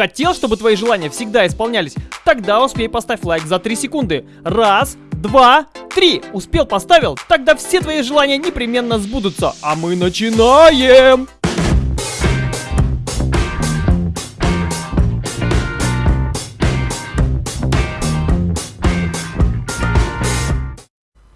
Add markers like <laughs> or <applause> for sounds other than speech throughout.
Хотел, чтобы твои желания всегда исполнялись? Тогда успей поставь лайк за 3 секунды. Раз, два, три. Успел, поставил? Тогда все твои желания непременно сбудутся. А мы начинаем!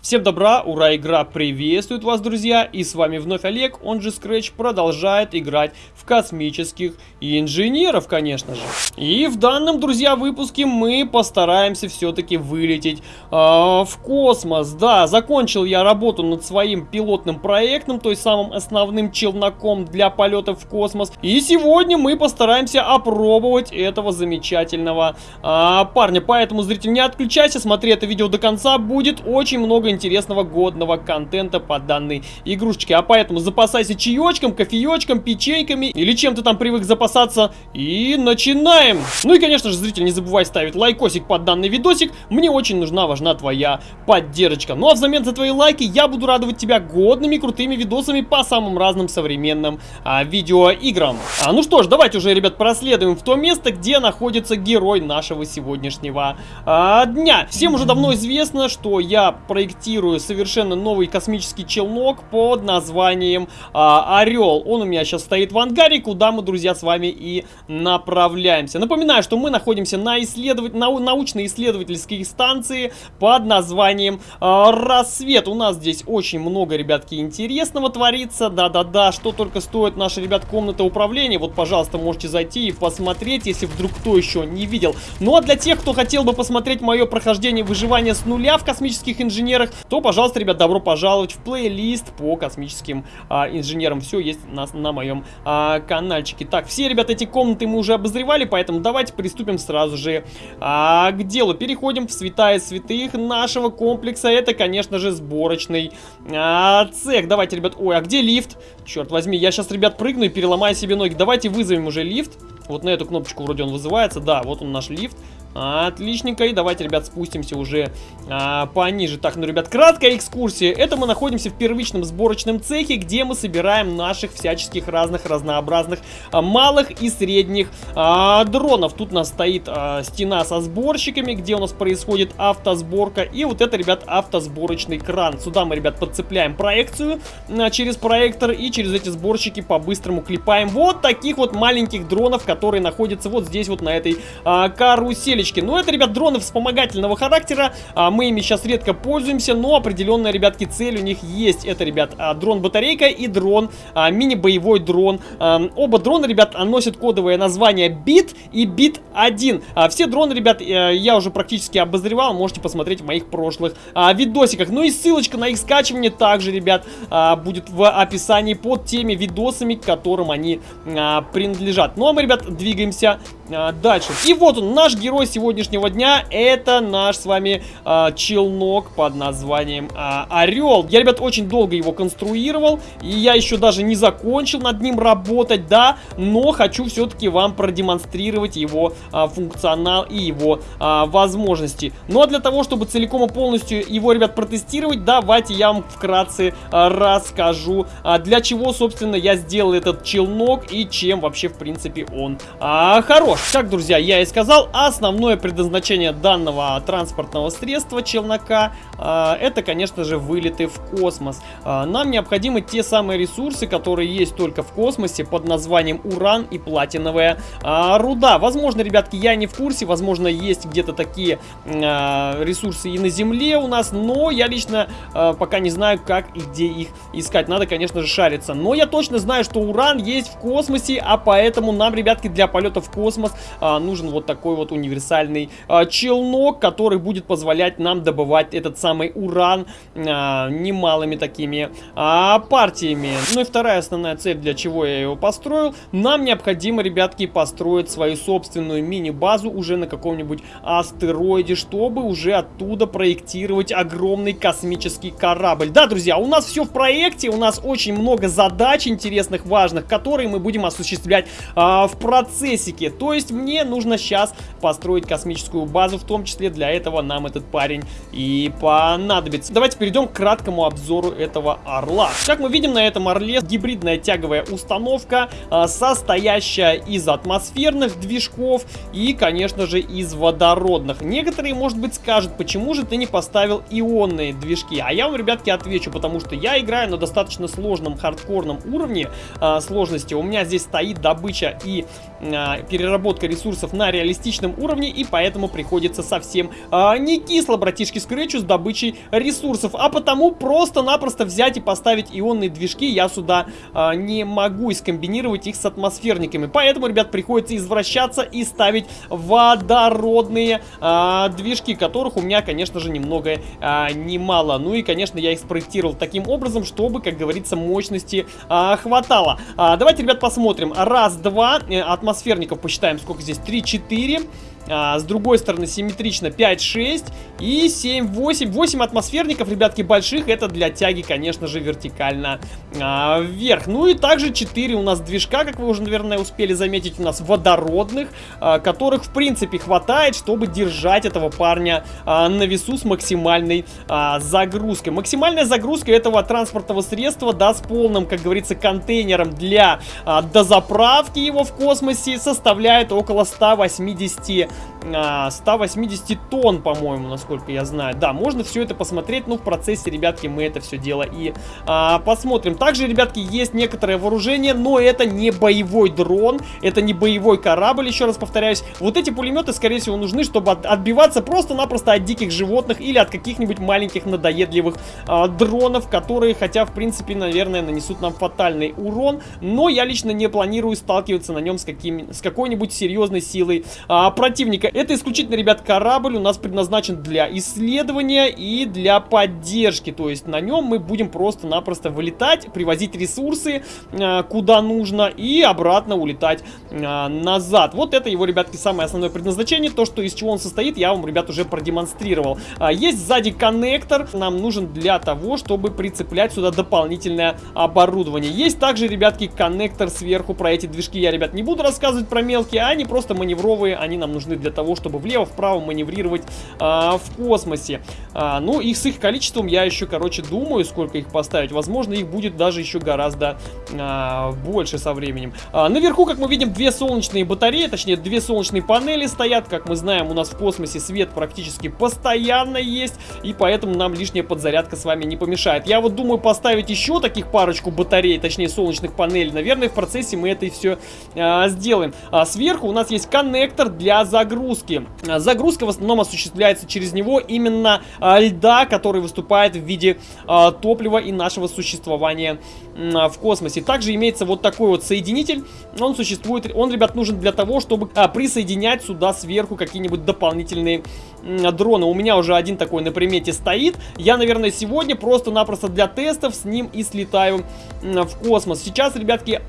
Всем добра, ура, игра приветствует вас, друзья, и с вами вновь Олег, он же Scratch, продолжает играть в космических инженеров, конечно же. И в данном, друзья, выпуске мы постараемся все-таки вылететь э, в космос. Да, закончил я работу над своим пилотным проектом, то есть самым основным челноком для полетов в космос. И сегодня мы постараемся опробовать этого замечательного э, парня. Поэтому, зритель, не отключайся, смотри это видео до конца, будет очень много интересного годного контента по данной игрушечке. А поэтому запасайся чаечком, кофеечком, печеньками или чем ты там привык запасаться. И начинаем! Ну и, конечно же, зритель, не забывай ставить лайкосик под данный видосик. Мне очень нужна, важна твоя поддержка. Ну а взамен за твои лайки я буду радовать тебя годными, крутыми видосами по самым разным современным а, видеоиграм. А, ну что ж, давайте уже, ребят, проследуем в то место, где находится герой нашего сегодняшнего а, дня. Всем уже давно известно, что я проектирую тестирую совершенно новый космический челнок под названием а, Орел. Он у меня сейчас стоит в ангаре, куда мы, друзья, с вами и направляемся. Напоминаю, что мы находимся на, исследовать, на научно-исследовательской станции под названием а, Рассвет. У нас здесь очень много, ребятки, интересного творится. Да-да-да, что только стоит наша, ребят, комната управления. Вот, пожалуйста, можете зайти и посмотреть, если вдруг кто еще не видел. Ну а для тех, кто хотел бы посмотреть мое прохождение выживания с нуля в космических инженерах, то, пожалуйста, ребят, добро пожаловать в плейлист по космическим а, инженерам. Все есть на, на моем а, каналчике. Так, все, ребят, эти комнаты мы уже обозревали, поэтому давайте приступим сразу же а, к делу. Переходим в святая святых нашего комплекса. Это, конечно же, сборочный а, цех. Давайте, ребят, ой, а где лифт? Черт возьми, я сейчас, ребят, прыгну и переломаю себе ноги. Давайте вызовем уже лифт. Вот на эту кнопочку вроде он вызывается. Да, вот он наш лифт. Отличненько. И давайте, ребят, спустимся уже а, пониже. Так, ну, ребят, краткая экскурсия. Это мы находимся в первичном сборочном цехе, где мы собираем наших всяческих разных разнообразных а, малых и средних а, дронов. Тут у нас стоит а, стена со сборщиками, где у нас происходит автосборка. И вот это, ребят, автосборочный кран. Сюда мы, ребят, подцепляем проекцию а, через проектор и через эти сборщики по-быстрому клепаем вот таких вот маленьких дронов, которые находятся вот здесь вот на этой а, карусели штучки. Ну, это, ребят, дроны вспомогательного характера. А, мы ими сейчас редко пользуемся, но определенная, ребятки, цель у них есть. Это, ребят, а, дрон-батарейка и дрон, а, мини-боевой дрон. А, оба дрона, ребят, носят кодовое название бит и бит 1. А, все дроны, ребят, э, я уже практически обозревал. Можете посмотреть в моих прошлых а, видосиках. Ну и ссылочка на их скачивание также, ребят, а, будет в описании под теми видосами, к которым они а, принадлежат. Ну а мы, ребят, двигаемся а, дальше. И вот он, наш герой сегодняшнего дня, это наш с вами а, челнок под названием а, Орел. Я, ребят, очень долго его конструировал, и я еще даже не закончил над ним работать, да, но хочу все-таки вам продемонстрировать его а, функционал и его а, возможности. Ну а для того, чтобы целиком и полностью его, ребят, протестировать, давайте я вам вкратце а, расскажу, а, для чего, собственно, я сделал этот челнок и чем вообще, в принципе, он а, хорош. Как, друзья, я и сказал, основное предназначение данного транспортного средства челнока а, это, конечно же, вылеты в космос. А, нам необходимы те самые ресурсы, которые есть только в космосе под названием уран и платиновая а, руда. Возможно, ребятки, я не в курсе, возможно, есть где-то такие ресурсы и на Земле у нас, но я лично пока не знаю, как и где их искать. Надо, конечно же, шариться. Но я точно знаю, что уран есть в космосе, а поэтому нам, ребятки, для полета в космос нужен вот такой вот универсальный челнок, который будет позволять нам добывать этот самый уран а, немалыми такими а, партиями. Ну и вторая основная цель, для чего я его построил. Нам необходимо, ребятки, построить свою собственную мини-базу уже на каком-нибудь астероиде, чтобы уже оттуда проектировать огромный космический корабль. Да, друзья, у нас все в проекте, у нас очень много задач интересных, важных, которые мы будем осуществлять а, в процессике. То есть мне нужно сейчас построить космическую базу, в том числе для этого нам этот парень и понадобится. Давайте перейдем к краткому обзору этого орла. Как мы видим, на этом орле гибридная тяговая установка, а, состоящая из атмосферных движков и, конечно же, из водородных. Некоторые, может быть, скажут, почему же ты не поставил ионные движки? А я вам, ребятки, отвечу, потому что я играю на достаточно сложном хардкорном уровне а, сложности. У меня здесь стоит добыча и переработка ресурсов на реалистичном уровне, и поэтому приходится совсем а, не кисло, братишки, скретчу с добычей ресурсов, а потому просто-напросто взять и поставить ионные движки я сюда а, не могу и скомбинировать их с атмосферниками. Поэтому, ребят, приходится извращаться и ставить водородные а, движки, которых у меня, конечно же, немного а, немало. Ну и, конечно, я их спроектировал таким образом, чтобы, как говорится, мощности а, хватало. А, давайте, ребят, посмотрим. Раз, два, э, атмосферников посчитаем, сколько здесь? Три, четыре. А, с другой стороны симметрично 5, 6 и 7, 8. 8 атмосферников, ребятки, больших. Это для тяги, конечно же, вертикально а, вверх. Ну и также 4 у нас движка, как вы уже, наверное, успели заметить, у нас водородных, а, которых, в принципе, хватает, чтобы держать этого парня а, на весу с максимальной а, загрузкой. Максимальная загрузка этого транспортного средства, да, с полным, как говорится, контейнером для а, дозаправки его в космосе составляет около 180 180 а, тонн, по-моему, насколько я знаю. Да, можно все это посмотреть, но в процессе, ребятки, мы это все дело и а, посмотрим. Также, ребятки, есть некоторое вооружение, но это не боевой дрон, это не боевой корабль, еще раз повторяюсь. Вот эти пулеметы, скорее всего, нужны, чтобы от, отбиваться просто-напросто от диких животных или от каких-нибудь маленьких надоедливых а, дронов, которые, хотя, в принципе, наверное, нанесут нам фатальный урон, но я лично не планирую сталкиваться на нем с, каким, с какой-нибудь серьезной силой а, противника противника. Это исключительно, ребят, корабль у нас предназначен для исследования и для поддержки. То есть на нем мы будем просто-напросто вылетать, привозить ресурсы э, куда нужно и обратно улетать э, назад. Вот это его, ребятки, самое основное предназначение. То, что из чего он состоит, я вам, ребят, уже продемонстрировал. А, есть сзади коннектор. Нам нужен для того, чтобы прицеплять сюда дополнительное оборудование. Есть также, ребятки, коннектор сверху. Про эти движки я, ребят, не буду рассказывать про мелкие. Они просто маневровые, они нам нужны нужны для того, чтобы влево-вправо маневрировать а, в космосе. А, ну, их с их количеством я еще, короче, думаю, сколько их поставить. Возможно, их будет даже еще гораздо а, больше со временем. А, наверху, как мы видим, две солнечные батареи, точнее, две солнечные панели стоят. Как мы знаем, у нас в космосе свет практически постоянно есть, и поэтому нам лишняя подзарядка с вами не помешает. Я вот думаю поставить еще таких парочку батарей, точнее, солнечных панелей. Наверное, в процессе мы это и все а, сделаем. А сверху у нас есть коннектор для загрузки загрузки. А, загрузка в основном осуществляется через него именно а, льда, который выступает в виде а, топлива и нашего существования в космосе. Также имеется вот такой вот соединитель. Он существует, он, ребят, нужен для того, чтобы присоединять сюда сверху какие-нибудь дополнительные дроны. У меня уже один такой на примете стоит. Я, наверное, сегодня просто-напросто для тестов с ним и слетаю в космос. Сейчас, ребятки...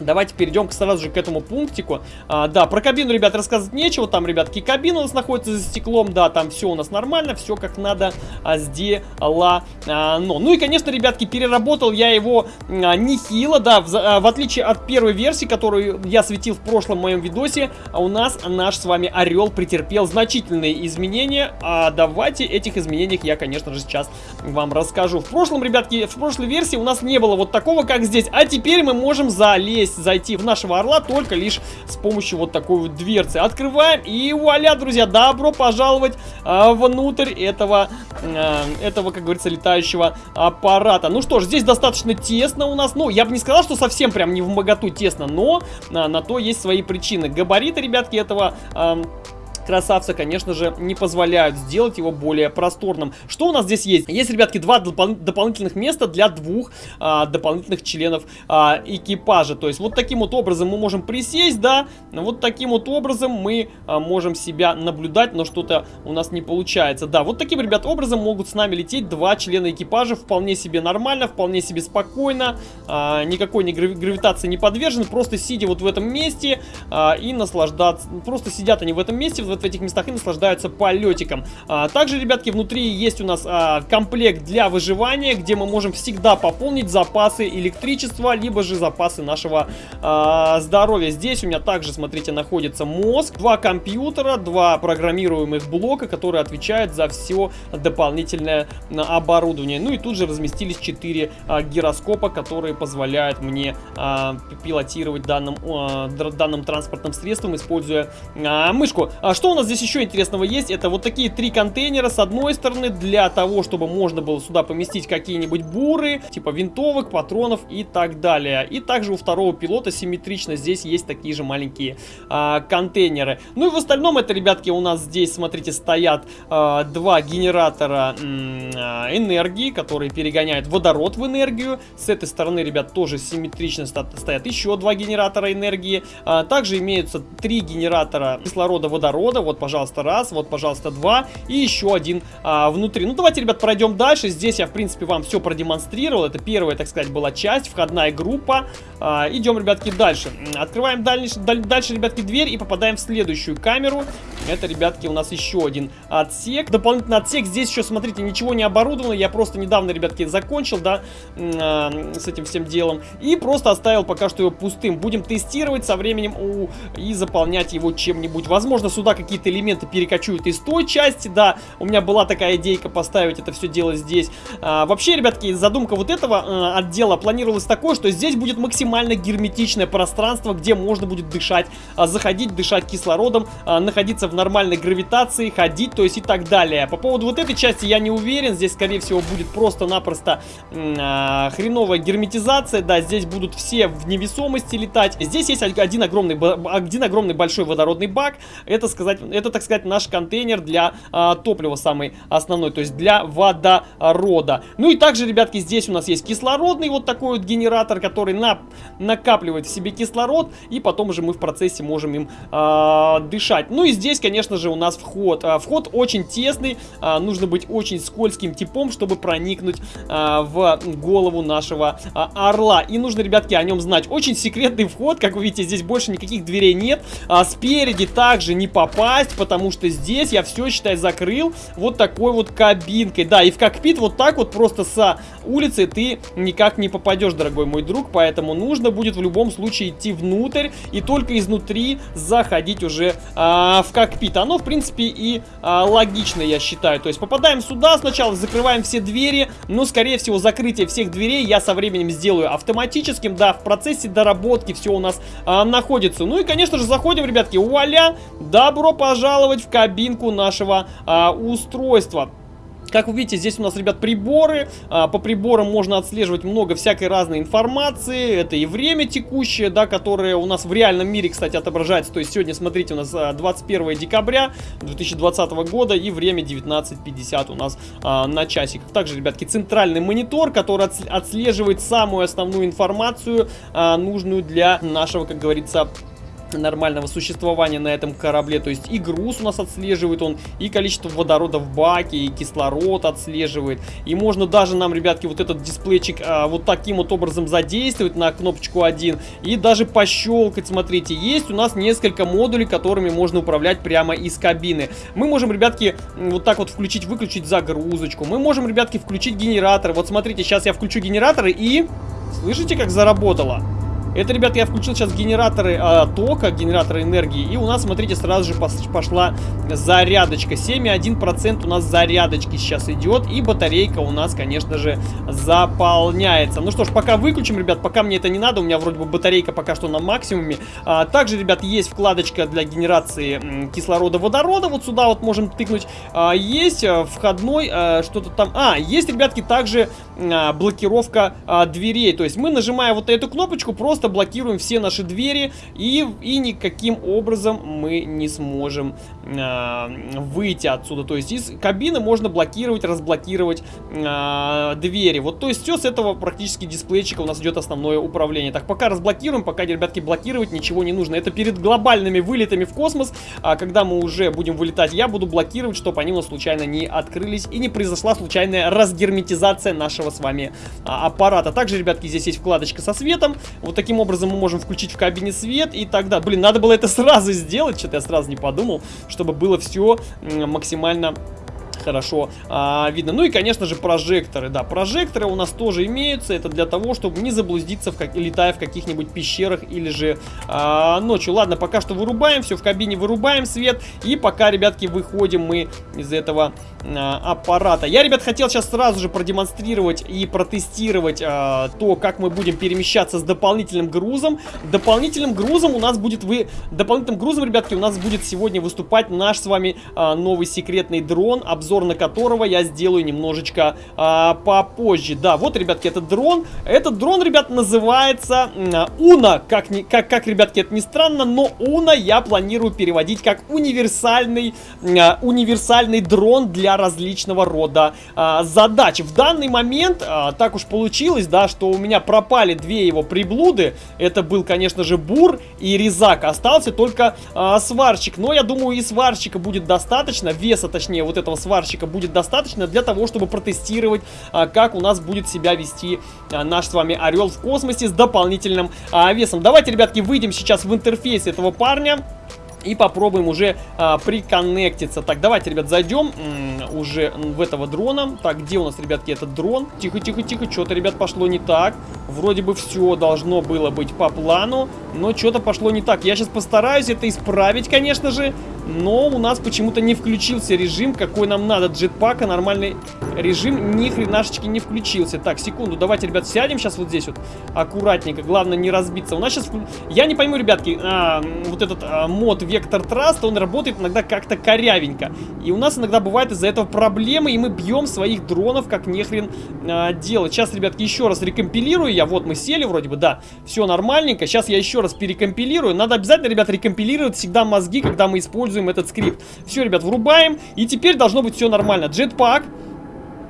Давайте перейдем сразу же к этому пунктику. А, да, про кабину, ребят, рассказывать нечего. Там, ребятки, кабина у нас находится за стеклом. Да, там все у нас нормально, все как надо а, сделано. А, но. Ну и, конечно, ребятки, переработал я его а, нехило. Да, в, а, в отличие от первой версии, которую я светил в прошлом моем видосе, а у нас наш с вами Орел претерпел значительные изменения. А давайте этих изменениях я, конечно же, сейчас вам расскажу. В прошлом, ребятки, в прошлой версии у нас не было вот такого, как здесь. А теперь мы можем залезть здесь зайти в нашего орла только лишь с помощью вот такой вот дверцы. Открываем и вуаля, друзья, добро пожаловать а, внутрь этого, а, этого, как говорится, летающего аппарата. Ну что ж, здесь достаточно тесно у нас. Ну, я бы не сказал, что совсем прям не в моготу тесно, но а, на то есть свои причины. Габариты, ребятки, этого... А, красавца, конечно же, не позволяют сделать его более просторным. Что у нас здесь есть? Есть, ребятки, два допол дополнительных места для двух а, дополнительных членов а, экипажа. То есть вот таким вот образом мы можем присесть, да, вот таким вот образом мы а, можем себя наблюдать, но что-то у нас не получается. Да, вот таким, ребят, образом могут с нами лететь два члена экипажа вполне себе нормально, вполне себе спокойно, а, никакой не грави гравитации не подвержен, просто сидя вот в этом месте а, и наслаждаться, просто сидят они в этом месте, вот в этих местах и наслаждаются полетиком. А, также, ребятки, внутри есть у нас а, комплект для выживания, где мы можем всегда пополнить запасы электричества, либо же запасы нашего а, здоровья. Здесь у меня также, смотрите, находится мозг, два компьютера, два программируемых блока, которые отвечают за все дополнительное оборудование. Ну и тут же разместились 4 а, гироскопа, которые позволяют мне а, пилотировать данным, а, данным транспортным средством, используя а, мышку. А что у нас здесь еще интересного есть? Это вот такие три контейнера с одной стороны для того, чтобы можно было сюда поместить какие-нибудь буры, типа винтовок, патронов и так далее. И также у второго пилота симметрично здесь есть такие же маленькие а, контейнеры. Ну и в остальном это, ребятки, у нас здесь, смотрите, стоят а, два генератора а, энергии, которые перегоняют водород в энергию. С этой стороны, ребят, тоже симметрично стоят еще два генератора энергии. А, также имеются три генератора кислорода-водорода. Вот, пожалуйста, раз, вот, пожалуйста, два. И еще один а, внутри. Ну, давайте, ребят, пройдем дальше. Здесь я, в принципе, вам все продемонстрировал. Это первая, так сказать, была часть, входная группа. А, идем, ребятки, дальше. Открываем дальше, дальше, ребятки, дверь и попадаем в следующую камеру. Это, ребятки, у нас еще один отсек. Дополнительный отсек. Здесь еще, смотрите, ничего не оборудовано. Я просто недавно, ребятки, закончил, да, э, с этим всем делом. И просто оставил пока что его пустым. Будем тестировать со временем у, и заполнять его чем-нибудь. Возможно, сюда какие-то элементы перекочуют из той части, да. У меня была такая идейка поставить это все дело здесь. А, вообще, ребятки, задумка вот этого э, отдела планировалась такой, что здесь будет максимально герметичное пространство, где можно будет дышать, э, заходить, дышать кислородом, э, находиться в нормальной гравитации, ходить, то есть и так далее. По поводу вот этой части я не уверен, здесь, скорее всего, будет просто-напросто э, хреновая герметизация, да, здесь будут все в невесомости летать. Здесь есть один огромный, один огромный большой водородный бак, это, сказать, это, так сказать, наш контейнер для э, топлива самый основной, то есть для водорода. Ну и также, ребятки, здесь у нас есть кислородный вот такой вот генератор, который на, накапливает в себе кислород, и потом уже мы в процессе можем им э, дышать. Ну и здесь, конечно же, у нас вход. Э, вход очень тесный, э, нужно быть очень скользким типом, чтобы проникнуть э, в голову нашего э, орла. И нужно, ребятки, о нем знать. Очень секретный вход, как вы видите, здесь больше никаких дверей нет. А спереди также не попасть, потому что здесь я все, считай, закрыл вот такой вот кабинкой. Да, и в кокпит вот так вот просто с улицы ты никак не попадешь, дорогой мой друг, поэтому нужно будет в любом случае идти внутрь и только изнутри заходить уже а, в кокпит. Оно, в принципе, и а, логично, я считаю. То есть попадаем сюда сначала, закрываем все двери, но, скорее всего, закрытие всех дверей я со временем сделаю автоматическим. Да, в процессе доработки все у нас а, находится. Ну и, конечно же, заходим, ребятки, вуаля, добро пожаловать в кабинку нашего а, устройства. Как вы видите, здесь у нас, ребят, приборы. А, по приборам можно отслеживать много всякой разной информации. Это и время текущее, да, которое у нас в реальном мире, кстати, отображается. То есть сегодня, смотрите, у нас 21 а, декабря 2020 года и время 19.50 у нас а, на часиках. Также, ребятки, центральный монитор, который отслеживает самую основную информацию, а, нужную для нашего, как говорится, нормального существования на этом корабле. То есть и груз у нас отслеживает он, и количество водорода в баке, и кислород отслеживает. И можно даже нам, ребятки, вот этот дисплейчик а, вот таким вот образом задействовать на кнопочку 1 и даже пощелкать. Смотрите, есть у нас несколько модулей, которыми можно управлять прямо из кабины. Мы можем, ребятки, вот так вот включить-выключить загрузочку. Мы можем, ребятки, включить генератор. Вот смотрите, сейчас я включу генераторы и... Слышите, как заработало? Это, ребят, я включил сейчас генераторы э, тока, генераторы энергии. И у нас, смотрите, сразу же пошла зарядочка. 7,1% у нас зарядочки сейчас идет. И батарейка у нас, конечно же, заполняется. Ну что ж, пока выключим, ребят, пока мне это не надо. У меня вроде бы батарейка пока что на максимуме. А, также, ребят, есть вкладочка для генерации кислорода-водорода. Вот сюда вот можем тыкнуть. А, есть э, входной а, что-то там... А, есть, ребятки, также а, блокировка а, дверей. То есть мы, нажимая вот эту кнопочку, просто просто блокируем все наши двери и, и никаким образом мы не сможем э, выйти отсюда. То есть из кабины можно блокировать, разблокировать э, двери. Вот то есть все с этого практически дисплейчика у нас идет основное управление. Так, пока разблокируем, пока, ребятки, блокировать ничего не нужно. Это перед глобальными вылетами в космос, а когда мы уже будем вылетать, я буду блокировать, чтобы они у нас случайно не открылись и не произошла случайная разгерметизация нашего с вами а, аппарата. Также, ребятки, здесь есть вкладочка со светом. Вот таким таким образом мы можем включить в кабине свет и тогда... Блин, надо было это сразу сделать, что-то я сразу не подумал, чтобы было все максимально хорошо а, видно. Ну и, конечно же, прожекторы. Да, прожекторы у нас тоже имеются. Это для того, чтобы не заблудиться, в как... летая в каких-нибудь пещерах или же а, ночью. Ладно, пока что вырубаем все в кабине, вырубаем свет. И пока, ребятки, выходим мы из этого а, аппарата. Я, ребят, хотел сейчас сразу же продемонстрировать и протестировать а, то, как мы будем перемещаться с дополнительным грузом. Дополнительным грузом у нас будет... Вы... Дополнительным грузом, ребятки, у нас будет сегодня выступать наш с вами а, новый секретный дрон. Обзор обзор на которого я сделаю немножечко а, попозже. Да, вот, ребятки, этот дрон. Этот дрон, ребят, называется Уна. Как, не, как, как, ребятки, это не странно, но Уна я планирую переводить как универсальный, а, универсальный дрон для различного рода а, задач. В данный момент а, так уж получилось, да, что у меня пропали две его приблуды. Это был, конечно же, Бур и Резак. Остался только а, сварщик. Но я думаю, и сварщика будет достаточно. Веса, точнее, вот этого сварщика сварщика будет достаточно для того, чтобы протестировать, а, как у нас будет себя вести а, наш с вами Орел в космосе с дополнительным а, весом. Давайте, ребятки, выйдем сейчас в интерфейс этого парня. И попробуем уже а, приконнектиться. Так, давайте, ребят, зайдем уже в этого дрона. Так, где у нас, ребятки, этот дрон? Тихо, тихо, тихо. Что-то, ребят, пошло не так. Вроде бы все должно было быть по плану. Но что-то пошло не так. Я сейчас постараюсь это исправить, конечно же. Но у нас почему-то не включился режим, какой нам надо. Джетпака, нормальный режим ни хренашечки не включился. Так, секунду, давайте, ребят, сядем сейчас вот здесь вот аккуратненько. Главное не разбиться. У нас сейчас... Я не пойму, ребятки, а, вот этот а, мод Вектор Траст, он работает иногда как-то корявенько. И у нас иногда бывает из-за этого проблемы, и мы бьем своих дронов как нехрен а, делать. Сейчас, ребятки, еще раз рекомпилирую я. Вот мы сели вроде бы, да, все нормальненько. Сейчас я еще раз перекомпилирую. Надо обязательно, ребят, рекомпилировать всегда мозги, когда мы используем этот скрипт. Все, ребят, врубаем, и теперь должно быть все нормально. Джетпак.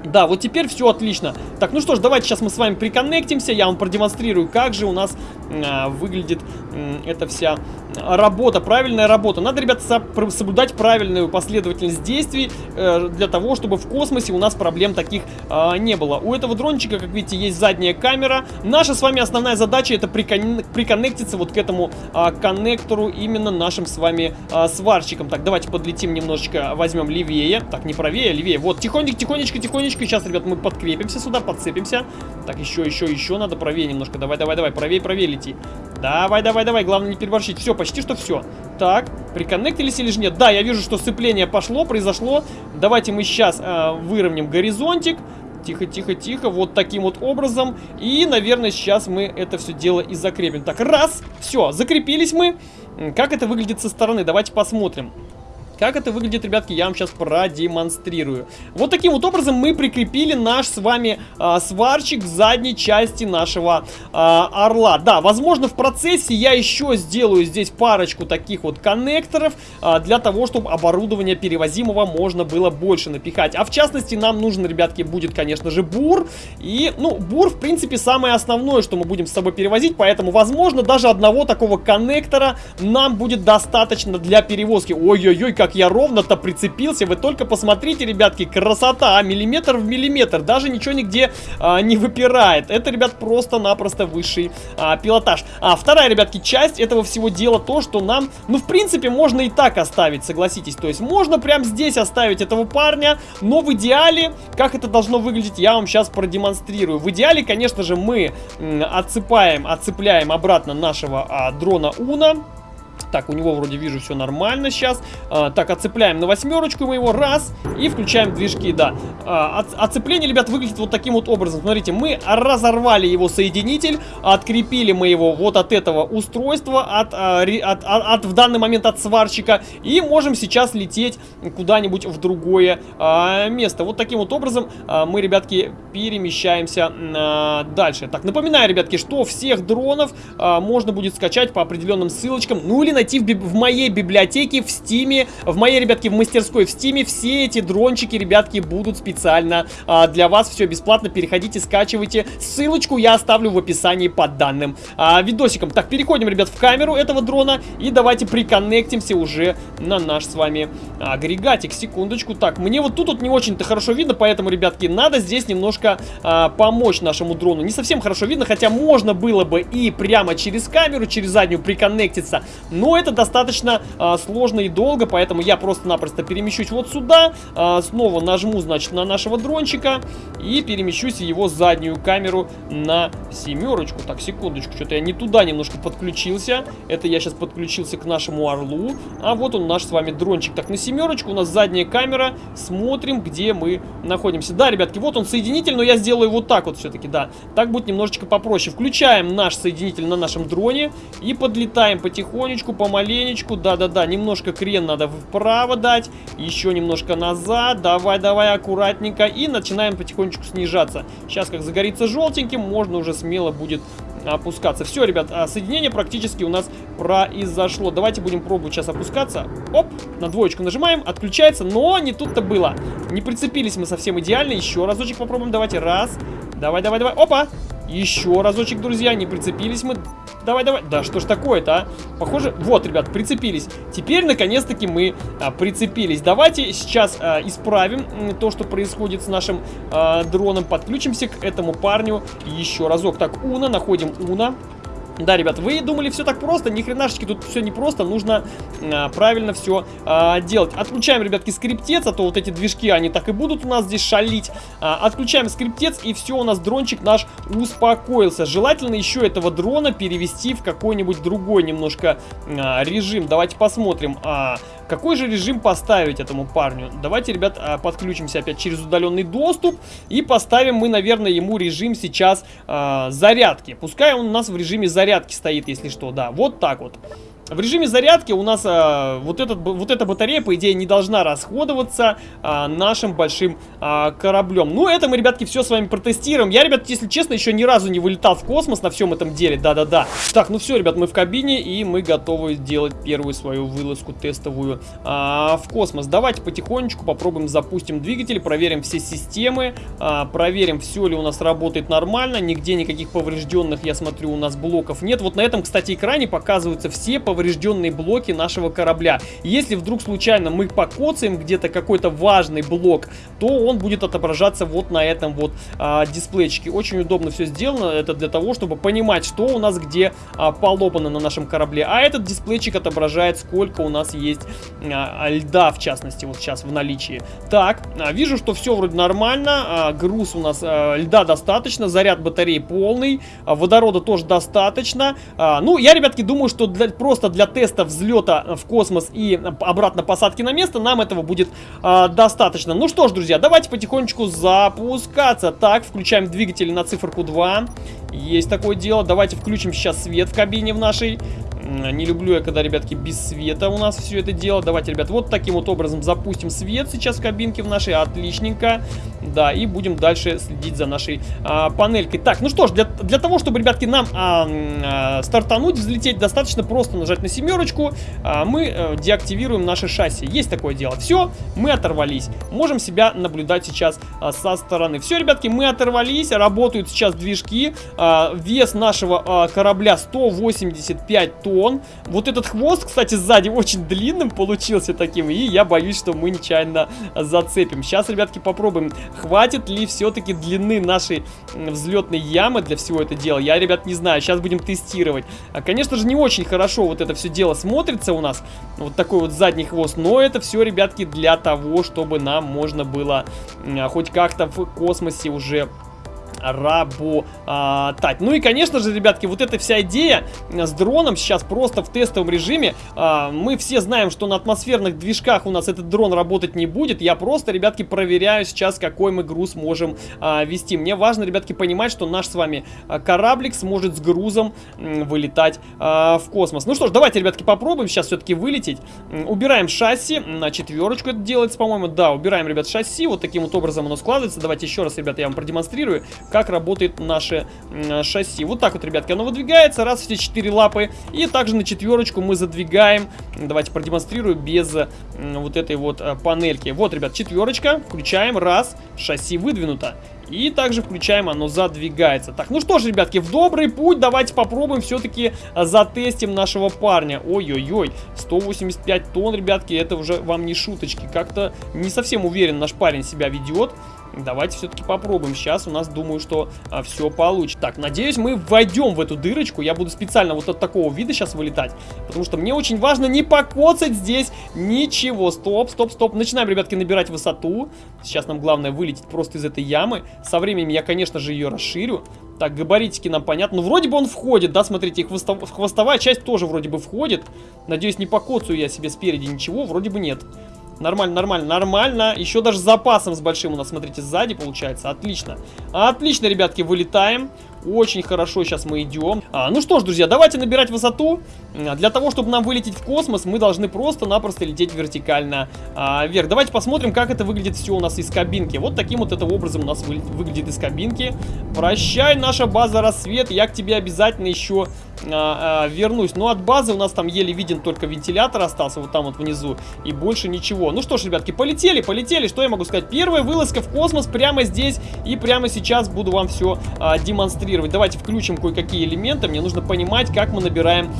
Да, вот теперь все отлично. Так, ну что ж, давайте сейчас мы с вами приконнектимся. Я вам продемонстрирую, как же у нас э, выглядит э, эта вся работа, правильная работа. Надо, ребята, соблюдать правильную последовательность действий э, для того, чтобы в космосе у нас проблем таких э, не было. У этого дрончика, как видите, есть задняя камера. Наша с вами основная задача это прикон приконнектиться вот к этому э, коннектору именно нашим с вами э, сварщиком. Так, давайте подлетим немножечко, возьмем левее. Так, не правее, а левее. Вот, тихонечко, тихонечко, тихонечко. Сейчас, ребят, мы подкрепимся сюда, подцепимся. Так, еще, еще, еще надо правее немножко. Давай, давай, давай, правее, правее лети. Давай, давай, давай, главное не переборщить. Все, почти что все. Так, приконнектились или же нет? Да, я вижу, что сцепление пошло, произошло. Давайте мы сейчас э, выровняем горизонтик. Тихо, тихо, тихо. Вот таким вот образом. И, наверное, сейчас мы это все дело и закрепим. Так, раз. Все, закрепились мы. Как это выглядит со стороны? Давайте посмотрим. Как это выглядит, ребятки, я вам сейчас продемонстрирую. Вот таким вот образом мы прикрепили наш с вами а, сварщик к задней части нашего а, орла. Да, возможно, в процессе я еще сделаю здесь парочку таких вот коннекторов а, для того, чтобы оборудование перевозимого можно было больше напихать. А в частности, нам нужен, ребятки, будет, конечно же, бур. И, ну, бур, в принципе, самое основное, что мы будем с собой перевозить, поэтому, возможно, даже одного такого коннектора нам будет достаточно для перевозки. Ой-ой-ой, как я ровно-то прицепился. Вы только посмотрите, ребятки, красота, а, миллиметр в миллиметр. Даже ничего нигде а, не выпирает. Это, ребят, просто-напросто высший а, пилотаж. А вторая, ребятки, часть этого всего дела то, что нам, ну, в принципе, можно и так оставить, согласитесь. То есть можно прямо здесь оставить этого парня, но в идеале, как это должно выглядеть, я вам сейчас продемонстрирую. В идеале, конечно же, мы отсыпаем, отцепляем обратно нашего а, дрона Уна. Так, у него вроде вижу все нормально сейчас. А, так, отцепляем на восьмерочку мы его. Раз. И включаем движки, да. А, от, отцепление, ребят, выглядит вот таким вот образом. Смотрите, мы разорвали его соединитель. Открепили мы его вот от этого устройства. От, а, от, от, от в данный момент от сварщика. И можем сейчас лететь куда-нибудь в другое а, место. Вот таким вот образом а, мы, ребятки, перемещаемся а, дальше. Так, напоминаю, ребятки, что всех дронов а, можно будет скачать по определенным ссылочкам. Ну или найти в, в моей библиотеке в Steam е, в моей, ребятки, в мастерской в Steam е. Все эти дрончики, ребятки, будут специально а, для вас. Все бесплатно. Переходите, скачивайте. Ссылочку я оставлю в описании под данным а, видосиком. Так, переходим, ребят, в камеру этого дрона. И давайте приконнектимся уже на наш с вами агрегатик. Секундочку. Так, мне вот тут вот не очень-то хорошо видно, поэтому, ребятки, надо здесь немножко а, помочь нашему дрону. Не совсем хорошо видно, хотя можно было бы и прямо через камеру, через заднюю приконнектиться. Но это достаточно а, сложно и долго, поэтому я просто-напросто перемещусь вот сюда. А, снова нажму, значит, на нашего дрончика и перемещусь его заднюю камеру на семерочку. Так, секундочку, что-то я не туда немножко подключился. Это я сейчас подключился к нашему орлу. А вот он наш с вами дрончик. Так, на семерочку у нас задняя камера. Смотрим, где мы находимся. Да, ребятки, вот он соединитель, но я сделаю вот так вот все-таки, да. Так будет немножечко попроще. Включаем наш соединитель на нашем дроне и подлетаем потихонечку, помаленечку. Да-да-да, немножко крен надо вправо дать, еще немножко назад. Давай, давай, аккуратненько. И начинаем потихонечку снижаться. Сейчас, как загорится желтеньким, можно уже смело будет опускаться. Все, ребят, а, соединение практически у нас произошло. Давайте будем пробовать сейчас опускаться. Оп, на двоечку нажимаем, отключается, но не тут-то было. Не прицепились мы совсем идеально. Еще разочек попробуем, давайте, раз. Давай, давай, давай, опа. Еще разочек, друзья, не прицепились мы. Давай, давай. Да что ж такое-то, а? Похоже, вот, ребят, прицепились. Теперь, наконец-таки, мы а, прицепились. Давайте сейчас а, исправим то, что происходит с нашим а, дроном. Подключимся к этому парню еще разок. Так, Уна, находим Уна. Да, ребят, вы думали все так просто? Ни хренашечки, тут все не просто, нужно а, правильно все а, делать. Отключаем, ребятки, скриптец, а то вот эти движки, они так и будут у нас здесь шалить. А, отключаем скриптец, и все, у нас дрончик наш успокоился. Желательно еще этого дрона перевести в какой-нибудь другой немножко а, режим. Давайте посмотрим. А, какой же режим поставить этому парню? Давайте, ребят, а, подключимся опять через удаленный доступ и поставим мы, наверное, ему режим сейчас э, зарядки. Пускай он у нас в режиме зарядки стоит, если что, да. Вот так вот. В режиме зарядки у нас а, вот, этот, вот эта батарея, по идее, не должна расходоваться а, нашим большим а, кораблем. Ну, это мы, ребятки, все с вами протестируем. Я, ребят, если честно, еще ни разу не вылетал в космос на всем этом деле. Да-да-да. Так, ну все, ребят, мы в кабине, и мы готовы сделать первую свою вылазку тестовую а, в космос. Давайте потихонечку попробуем запустим двигатель, проверим все системы, а, проверим, все ли у нас работает нормально. Нигде никаких поврежденных, я смотрю, у нас блоков нет. Вот на этом, кстати, экране показываются все поврежденные поврежденные блоки нашего корабля. Если вдруг случайно мы покоцаем где-то какой-то важный блок, то он будет отображаться вот на этом вот а, дисплейчике. Очень удобно все сделано. Это для того, чтобы понимать, что у нас где а, полопано на нашем корабле. А этот дисплейчик отображает, сколько у нас есть а, льда, в частности, вот сейчас в наличии. Так, а, вижу, что все вроде нормально. А, груз у нас а, льда достаточно, заряд батареи полный, а, водорода тоже достаточно. А, ну, я, ребятки, думаю, что для, просто для теста взлета в космос и обратно посадки на место нам этого будет э, достаточно. Ну что ж, друзья, давайте потихонечку запускаться. Так, включаем двигатель на циферку 2. Есть такое дело. Давайте включим сейчас свет в кабине в нашей. Не люблю я, когда, ребятки, без света у нас все это дело. Давайте, ребят, вот таким вот образом запустим свет сейчас в кабинке в нашей. Отличненько. Да, и будем дальше следить за нашей а, панелькой. Так, ну что ж, для, для того, чтобы, ребятки, нам а, а, стартануть, взлететь, достаточно просто нажать на семерочку. А, мы а, деактивируем наше шасси. Есть такое дело. Все, мы оторвались. Можем себя наблюдать сейчас а, со стороны. Все, ребятки, мы оторвались. Работают сейчас движки. А, вес нашего а, корабля 185 тонн он. Вот этот хвост, кстати, сзади очень длинным получился таким, и я боюсь, что мы нечаянно зацепим. Сейчас, ребятки, попробуем, хватит ли все-таки длины нашей взлетной ямы для всего этого дела. Я, ребят, не знаю, сейчас будем тестировать. А, конечно же, не очень хорошо вот это все дело смотрится у нас, вот такой вот задний хвост, но это все, ребятки, для того, чтобы нам можно было хоть как-то в космосе уже работать. Ну и, конечно же, ребятки, вот эта вся идея с дроном сейчас просто в тестовом режиме. А, мы все знаем, что на атмосферных движках у нас этот дрон работать не будет. Я просто, ребятки, проверяю сейчас, какой мы груз можем а, вести. Мне важно, ребятки, понимать, что наш с вами а, кораблик сможет с грузом вылетать в космос. Ну что ж, давайте, ребятки, попробуем сейчас все-таки вылететь. Убираем шасси. На четверочку это делается, по-моему. Да, убираем, ребят, шасси. Вот таким вот образом оно складывается. Давайте еще раз, ребята, я вам продемонстрирую. Как работает наше э, шасси. Вот так вот, ребятки, оно выдвигается, раз все четыре лапы. И также на четверочку мы задвигаем, давайте продемонстрирую без э, вот этой вот э, панельки. Вот, ребят, четверочка, включаем, раз, шасси выдвинуто. И также включаем, оно задвигается. Так, ну что ж, ребятки, в добрый путь давайте попробуем все-таки а, затестим нашего парня. Ой-ой-ой, 185 тонн, ребятки, это уже вам не шуточки. Как-то не совсем уверен наш парень себя ведет. Давайте все-таки попробуем. Сейчас у нас, думаю, что а, все получится. Так, надеюсь, мы войдем в эту дырочку. Я буду специально вот от такого вида сейчас вылетать. Потому что мне очень важно не покоцать здесь ничего. Стоп, стоп, стоп. Начинаем, ребятки, набирать высоту. Сейчас нам главное вылететь просто из этой ямы. Со временем я, конечно же, ее расширю. Так, габаритики нам понятно. Ну, вроде бы он входит, да, смотрите, хвостов... хвостовая часть тоже вроде бы входит. Надеюсь, не покоцаю я себе спереди ничего. Вроде бы нет. Нормально, нормально, нормально. Еще даже с запасом с большим у нас, смотрите, сзади получается. Отлично. Отлично, ребятки, вылетаем. Очень хорошо сейчас мы идем. А, ну что ж, друзья, давайте набирать высоту. Для того, чтобы нам вылететь в космос, мы должны просто-напросто лететь вертикально а, вверх. Давайте посмотрим, как это выглядит все у нас из кабинки. Вот таким вот это образом у нас вы, выглядит из кабинки. Прощай, наша база рассвет. Я к тебе обязательно еще а, а, вернусь. Но от базы у нас там еле виден только вентилятор остался вот там вот внизу. И больше ничего. Ну что ж, ребятки, полетели, полетели. Что я могу сказать? Первая вылазка в космос прямо здесь. И прямо сейчас буду вам все а, демонстрировать. Давайте включим кое-какие элементы. Мне нужно понимать, как мы набираем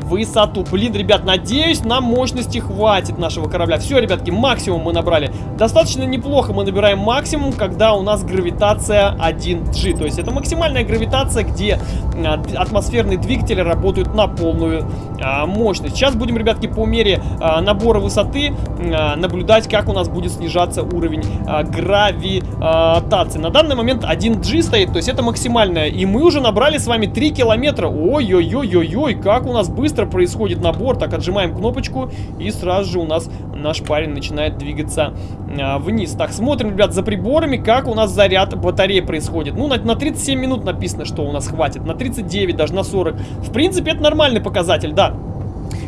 высоту. Блин, ребят, надеюсь, нам мощности хватит нашего корабля. Все, ребятки, максимум мы набрали. Достаточно неплохо мы набираем максимум, когда у нас гравитация 1G. То есть это максимальная гравитация, где а, атмосферные двигатели работают на полную а, мощность. Сейчас будем, ребятки, по мере а, набора высоты а, наблюдать, как у нас будет снижаться уровень а, гравитации. На данный момент 1G стоит, то есть это максимальная. И мы уже набрали с вами 3 километра. Ой-ой-ой-ой-ой, как у нас быстро происходит набор. Так, отжимаем кнопочку, и сразу же у нас наш парень начинает двигаться а, вниз. Так, смотрим, ребят, за приборами, как у нас заряд батареи происходит. Ну, на, на 37 минут написано, что у нас хватит. На 39, даже на 40. В принципе, это нормальный показатель, да.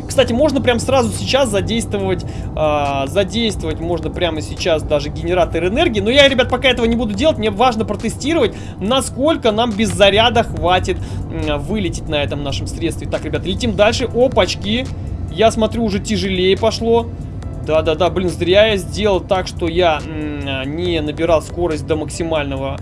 Кстати, можно прямо сразу сейчас задействовать, э, задействовать можно прямо сейчас даже генератор энергии. Но я, ребят, пока этого не буду делать. Мне важно протестировать, насколько нам без заряда хватит э, вылететь на этом нашем средстве. Так, ребят, летим дальше. Опачки. Я смотрю, уже тяжелее пошло. Да-да-да, блин, зря я сделал так, что я не набирал скорость до максимального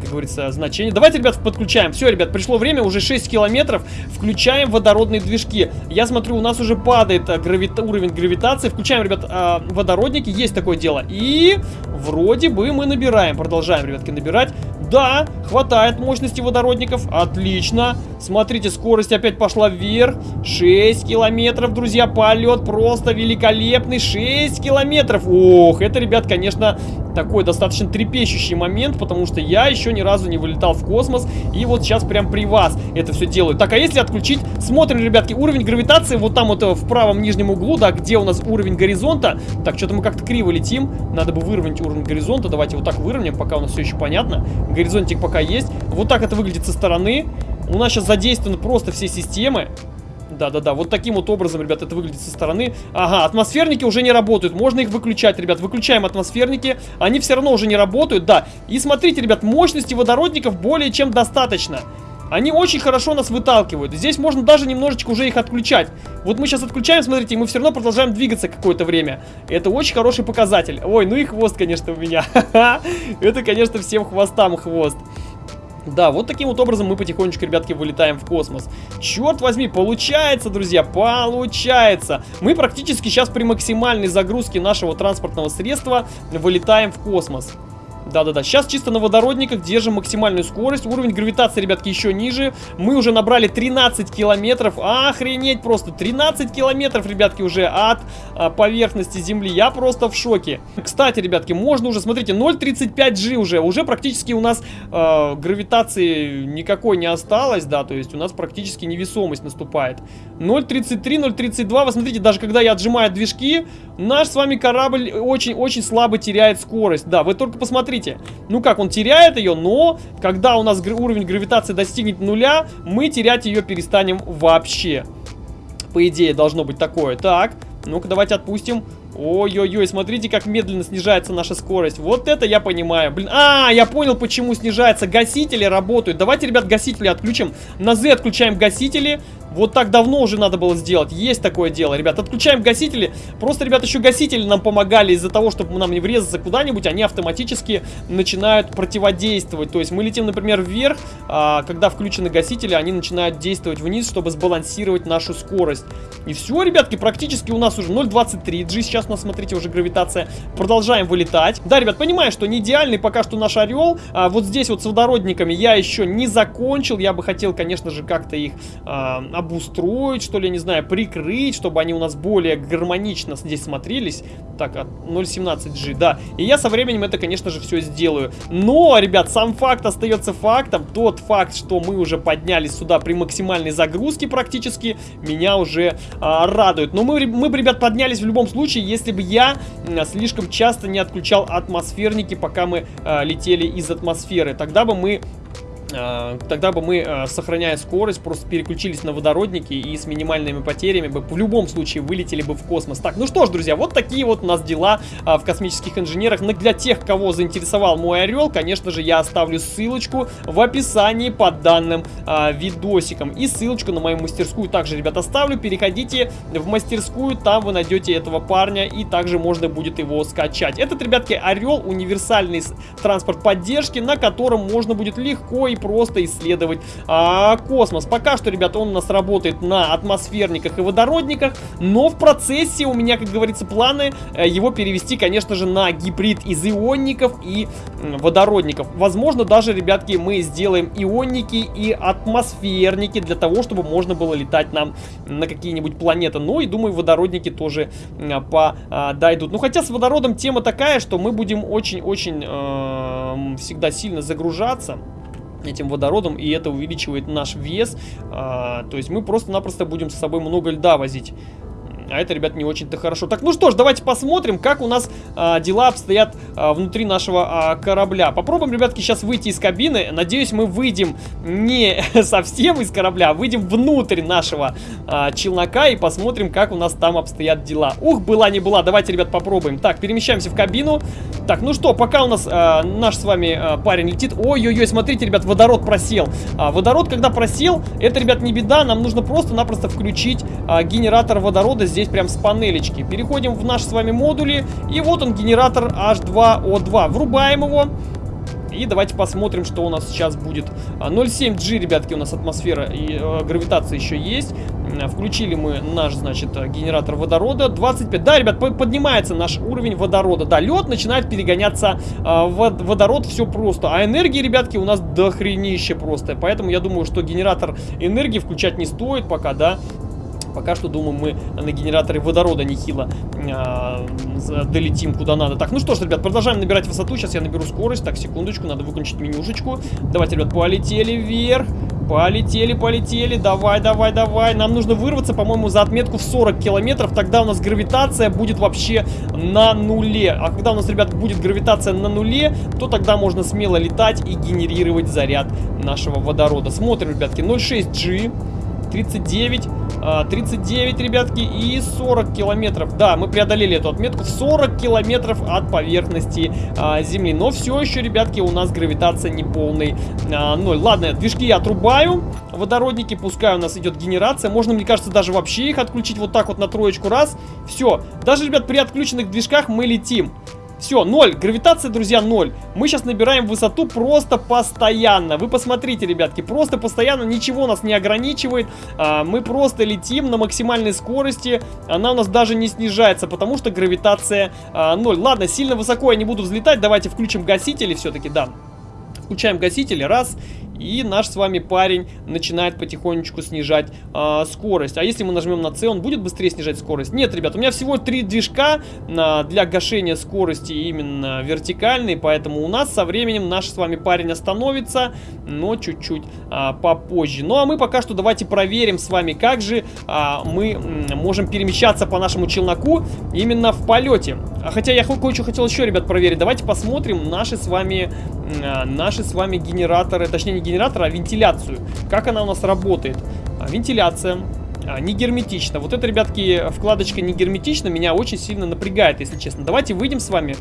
как говорится, значение. Давайте, ребят, подключаем. Все, ребят, пришло время, уже 6 километров. Включаем водородные движки. Я смотрю, у нас уже падает а, гравита уровень гравитации. Включаем, ребят, а, водородники. Есть такое дело. И вроде бы мы набираем. Продолжаем, ребятки, набирать. Да, хватает мощности водородников. Отлично. Смотрите, скорость опять пошла вверх. 6 километров, друзья, полет просто великолепный. 6 километров. Ох, это, ребят, конечно, такой достаточно трепещущий момент, потому что я еще ни разу не вылетал в космос, и вот сейчас прям при вас это все делаю. Так, а если отключить, смотрим, ребятки, уровень гравитации вот там вот э, в правом нижнем углу, да, где у нас уровень горизонта. Так, что-то мы как-то криво летим, надо бы выровнять уровень горизонта, давайте вот так выровняем, пока у нас все еще понятно. Горизонтик пока есть. Вот так это выглядит со стороны. У нас сейчас задействованы просто все системы. Да-да-да, вот таким вот образом, ребят, это выглядит со стороны. Ага, атмосферники уже не работают, можно их выключать, ребят. Выключаем атмосферники, они все равно уже не работают, да. И смотрите, ребят, мощности водородников более чем достаточно. Они очень хорошо нас выталкивают. Здесь можно даже немножечко уже их отключать. Вот мы сейчас отключаем, смотрите, и мы все равно продолжаем двигаться какое-то время. Это очень хороший показатель. Ой, ну и хвост, конечно, у меня. <laughs> Это, конечно, всем хвостам хвост. Да, вот таким вот образом мы потихонечку, ребятки, вылетаем в космос. Черт возьми, получается, друзья, получается. Мы практически сейчас при максимальной загрузке нашего транспортного средства вылетаем в космос. Да-да-да, сейчас чисто на водородниках держим максимальную скорость. Уровень гравитации, ребятки, еще ниже. Мы уже набрали 13 километров. Охренеть просто. 13 километров, ребятки, уже от а, поверхности Земли. Я просто в шоке. Кстати, ребятки, можно уже, смотрите, 0.35G уже. Уже практически у нас а, гравитации никакой не осталось, да, то есть у нас практически невесомость наступает. 0.33, 0.32, вы смотрите, даже когда я отжимаю движки, наш с вами корабль очень-очень слабо теряет скорость. Да, вы только посмотрите смотрите, ну как, он теряет ее, но когда у нас уровень гравитации достигнет нуля, мы терять ее перестанем вообще. По идее, должно быть такое. Так, ну-ка, давайте отпустим. Ой-ой-ой, смотрите, как медленно снижается наша скорость. Вот это я понимаю. Блин, а, я понял, почему снижается. Гасители работают. Давайте, ребят, гасители отключим. На Z отключаем гасители. Вот так давно уже надо было сделать. Есть такое дело, ребят. Отключаем гасители. Просто, ребят, еще гасители нам помогали из-за того, чтобы нам не врезаться куда-нибудь. Они автоматически начинают противодействовать. То есть мы летим, например, вверх. А, когда включены гасители, они начинают действовать вниз, чтобы сбалансировать нашу скорость. И все, ребятки, практически у нас уже 0.23 G. Сейчас у нас, смотрите, уже гравитация. Продолжаем вылетать. Да, ребят, понимаю, что не идеальный пока что наш орел. А, вот здесь вот с водородниками я еще не закончил. Я бы хотел, конечно же, как-то их а, обустроить, что ли, не знаю, прикрыть, чтобы они у нас более гармонично здесь смотрелись. Так, 0.17G, да. И я со временем это, конечно же, все сделаю. Но, ребят, сам факт остается фактом. Тот факт, что мы уже поднялись сюда при максимальной загрузке практически, меня уже а, радует. Но мы, мы, ребят, поднялись в любом случае, если бы я а, слишком часто не отключал атмосферники, пока мы а, летели из атмосферы. Тогда бы мы а, тогда бы мы, а, сохраняя скорость, просто переключились на водородники и с минимальными потерями бы в любом случае вылетели бы в космос. Так, ну что ж, друзья, вот такие вот у нас дела а, в космических инженерах. Но для тех, кого заинтересовал мой орел, конечно же, я оставлю ссылочку в описании под данным видосиком. И ссылочку на мою мастерскую также, ребят, оставлю. Переходите в мастерскую, там вы найдете этого парня и также можно будет его скачать. Этот, ребятки, орел универсальный транспорт поддержки, на котором можно будет легко и просто исследовать а, космос. Пока что, ребята, он у нас работает на атмосферниках и водородниках, но в процессе у меня, как говорится, планы э, его перевести, конечно же, на гибрид из ионников и водородников. Возможно, даже, ребятки, мы сделаем ионники и атмосферники для того, чтобы можно было летать нам на какие-нибудь планеты. Ну и, думаю, водородники тоже подойдут. Ну, хотя с водородом тема такая, что мы будем очень-очень э, всегда сильно загружаться этим водородом, и это увеличивает наш вес. А, то есть мы просто-напросто будем с собой много льда возить. А это, ребят, не очень-то хорошо. Так, ну что ж, давайте посмотрим, как у нас а, дела обстоят а, внутри нашего а, корабля. Попробуем, ребятки, сейчас выйти из кабины. Надеюсь, мы выйдем не <laughs> совсем из корабля, а выйдем внутрь нашего а, челнока и посмотрим, как у нас там обстоят дела. Ух, была не была. Давайте, ребят, попробуем. Так, перемещаемся в кабину. Так, ну что, пока у нас а, наш с вами а, парень летит. Ой-ой-ой, смотрите, ребят, водород просел. А, водород, когда просел, это, ребят, не беда. Нам нужно просто-напросто включить а, генератор водорода здесь здесь прям с панелечки. Переходим в наши с вами модули. И вот он, генератор H2O2. Врубаем его. И давайте посмотрим, что у нас сейчас будет. 0,7G, а, ребятки, у нас атмосфера и э, гравитация еще есть. Включили мы наш, значит, генератор водорода. 25. Да, ребят, поднимается наш уровень водорода. Да, лед начинает перегоняться э, в водород. Все просто. А энергии, ребятки, у нас дохренище просто. Поэтому я думаю, что генератор энергии включать не стоит пока, да. Пока что, думаю, мы на генераторе водорода нехило а, долетим куда надо. Так, ну что ж, ребят, продолжаем набирать высоту. Сейчас я наберу скорость. Так, секундочку, надо выключить менюшечку. Давайте, ребят, полетели вверх. Полетели, полетели. Давай, давай, давай. Нам нужно вырваться, по-моему, за отметку в 40 километров. Тогда у нас гравитация будет вообще на нуле. А когда у нас, ребят, будет гравитация на нуле, то тогда можно смело летать и генерировать заряд нашего водорода. Смотрим, ребятки, 0,6G. 39, 39, ребятки, и 40 километров. Да, мы преодолели эту отметку в 40 километров от поверхности а, Земли. Но все еще, ребятки, у нас гравитация не полный а, ноль. Ладно, движки я отрубаю. Водородники, пускай у нас идет генерация. Можно, мне кажется, даже вообще их отключить вот так вот на троечку раз. Все. Даже, ребят, при отключенных движках мы летим. Все, ноль. Гравитация, друзья, ноль. Мы сейчас набираем высоту просто постоянно. Вы посмотрите, ребятки, просто постоянно ничего нас не ограничивает. А, мы просто летим на максимальной скорости. Она у нас даже не снижается, потому что гравитация а, ноль. Ладно, сильно высоко я не буду взлетать. Давайте включим гасители все-таки, да. Включаем гасители, раз. И наш с вами парень начинает потихонечку снижать э, скорость. А если мы нажмем на C, он будет быстрее снижать скорость? Нет, ребят, у меня всего три движка э, для гашения скорости именно вертикальные, поэтому у нас со временем наш с вами парень остановится, но чуть-чуть э, попозже. Ну а мы пока что давайте проверим с вами, как же э, мы можем перемещаться по нашему челноку именно в полете. Хотя я кое-что хотел еще, ребят, проверить. Давайте посмотрим наши с вами, э, наши с вами генераторы, точнее не генераторы, а вентиляцию. Как она у нас работает? А, вентиляция. а, не герметично. Вот это, ребятки, вкладочка не герметично меня очень сильно напрягает, если честно. Давайте выйдем с вами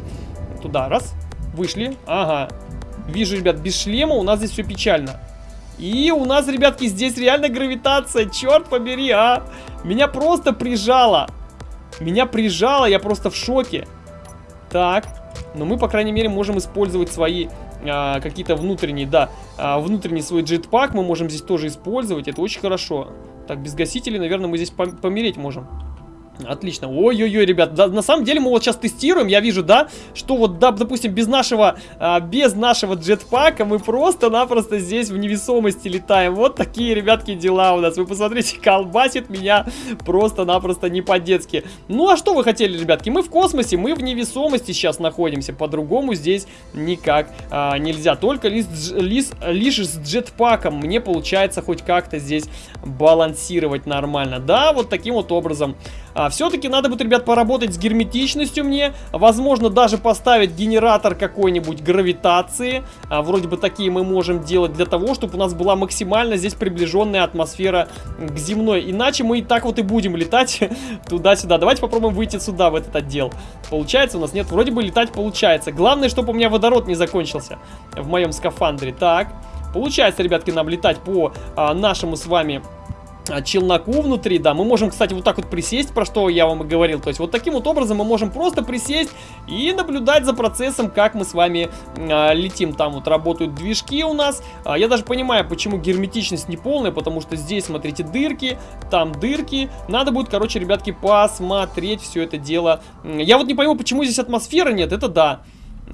туда. Раз. Вышли. Ага. Вижу, ребят, без шлема у нас здесь все печально. И у нас, ребятки, здесь реально гравитация. Черт побери, а. Меня просто прижало. Меня прижало, я просто в шоке. Так. Но мы, по крайней мере, можем использовать свои а, какие-то внутренние, да, а, внутренний свой джетпак мы можем здесь тоже использовать. Это очень хорошо. Так, без гасителей, наверное, мы здесь помереть можем. Отлично. Ой-ой-ой, ребят, да, на самом деле мы вот сейчас тестируем, я вижу, да, что вот, да, допустим, без нашего, а, без нашего джетпака мы просто-напросто здесь в невесомости летаем. Вот такие, ребятки, дела у нас. Вы посмотрите, колбасит меня просто-напросто не по-детски. Ну, а что вы хотели, ребятки? Мы в космосе, мы в невесомости сейчас находимся. По-другому здесь никак а, нельзя. Только лишь, лишь, лишь с джетпаком мне получается хоть как-то здесь балансировать нормально. Да, вот таким вот образом. А, Все-таки надо будет, ребят, поработать с герметичностью мне. Возможно, даже поставить генератор какой-нибудь гравитации. А, вроде бы такие мы можем делать для того, чтобы у нас была максимально здесь приближенная атмосфера к земной. Иначе мы и так вот и будем летать <laughs> туда-сюда. Давайте попробуем выйти сюда, в этот отдел. Получается у нас? Нет, вроде бы летать получается. Главное, чтобы у меня водород не закончился в моем скафандре. Так, получается, ребятки, нам летать по а, нашему с вами а, челноку внутри, да. Мы можем, кстати, вот так вот присесть, про что я вам и говорил. То есть вот таким вот образом мы можем просто присесть и наблюдать за процессом, как мы с вами а, летим. Там вот работают движки у нас. А, я даже понимаю, почему герметичность не полная, потому что здесь, смотрите, дырки, там дырки. Надо будет, короче, ребятки, посмотреть все это дело. Я вот не пойму, почему здесь атмосферы нет, это да.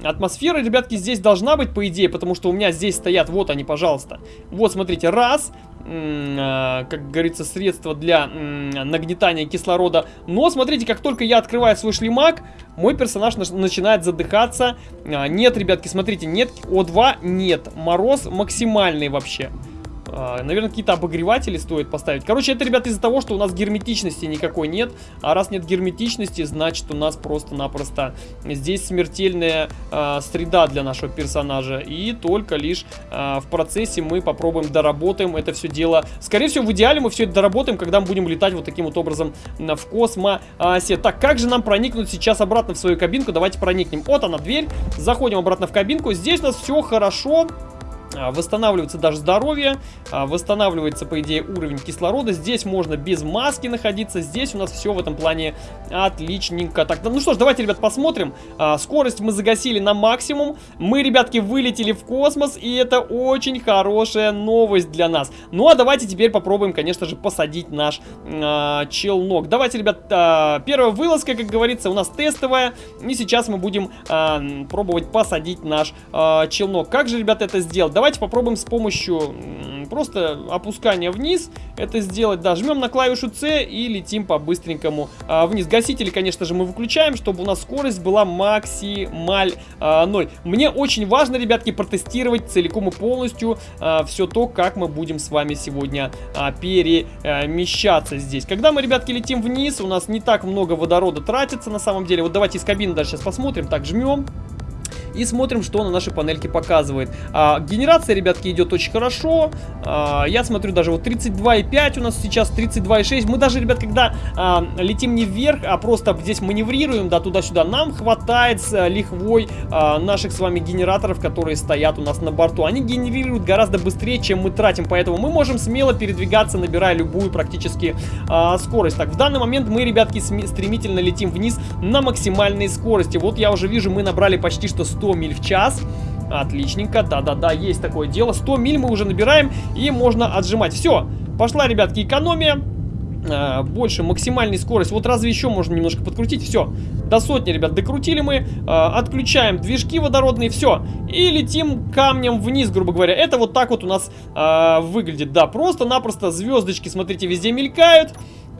Атмосфера, ребятки, здесь должна быть, по идее, потому что у меня здесь стоят, вот они, пожалуйста. Вот, смотрите, раз, а, как говорится, средство для нагнетания кислорода. Но, смотрите, как только я открываю свой шлемак, мой персонаж начинает задыхаться. А, нет, ребятки, смотрите, нет О2, нет. Мороз максимальный вообще. А, наверное, какие-то обогреватели стоит поставить. Короче, это, ребята, из-за того, что у нас герметичности никакой нет. А раз нет герметичности, значит, у нас просто-напросто здесь смертельная э, среда для нашего персонажа. И только лишь э, в процессе мы попробуем доработаем это все дело. Скорее всего, в идеале мы все это доработаем, когда мы будем летать вот таким вот образом в космосе. Так, как же нам проникнуть сейчас обратно в свою кабинку? Давайте проникнем. Вот она, дверь. Заходим обратно в кабинку. Здесь у нас все хорошо. А, восстанавливается даже здоровье, а, восстанавливается, по идее, уровень кислорода. Здесь можно без маски находиться, здесь у нас все в этом плане отличненько. Так, ну что ж, давайте, ребят, посмотрим. А, скорость мы загасили на максимум. Мы, ребятки, вылетели в космос, и это очень хорошая новость для нас. Ну а давайте теперь попробуем, конечно же, посадить наш э, челнок. Давайте, ребят, э, первая вылазка, как говорится, у нас тестовая. И сейчас мы будем э, пробовать посадить наш э, челнок. Как же, ребята, это сделать? Давайте попробуем с помощью просто опускания вниз это сделать. Да, жмем на клавишу C и летим по-быстренькому а, вниз. Гасители, конечно же, мы выключаем, чтобы у нас скорость была максималь а, 0. Мне очень важно, ребятки, протестировать целиком и полностью а, все то, как мы будем с вами сегодня а, перемещаться здесь. Когда мы, ребятки, летим вниз, у нас не так много водорода тратится на самом деле. Вот давайте из кабины даже сейчас посмотрим. Так, жмем и смотрим, что на нашей панельке показывает. А, генерация, ребятки, идет очень хорошо. А, я смотрю, даже вот 32,5 у нас сейчас, 32,6. Мы даже, ребят, когда а, летим не вверх, а просто здесь маневрируем, да, туда-сюда, нам хватает с а, лихвой а, наших с вами генераторов, которые стоят у нас на борту. Они генерируют гораздо быстрее, чем мы тратим, поэтому мы можем смело передвигаться, набирая любую практически а, скорость. Так, в данный момент мы, ребятки, стремительно летим вниз на максимальной скорости. Вот я уже вижу, мы набрали почти что 100 миль в час. Отличненько, да-да-да, есть такое дело. 100 миль мы уже набираем и можно отжимать. Все, пошла, ребятки, экономия. А, больше максимальной скорость. Вот разве еще можно немножко подкрутить? Все, до сотни, ребят, докрутили мы. А, отключаем движки водородные, все. И летим камнем вниз, грубо говоря. Это вот так вот у нас а, выглядит. Да, просто-напросто звездочки, смотрите, везде мелькают.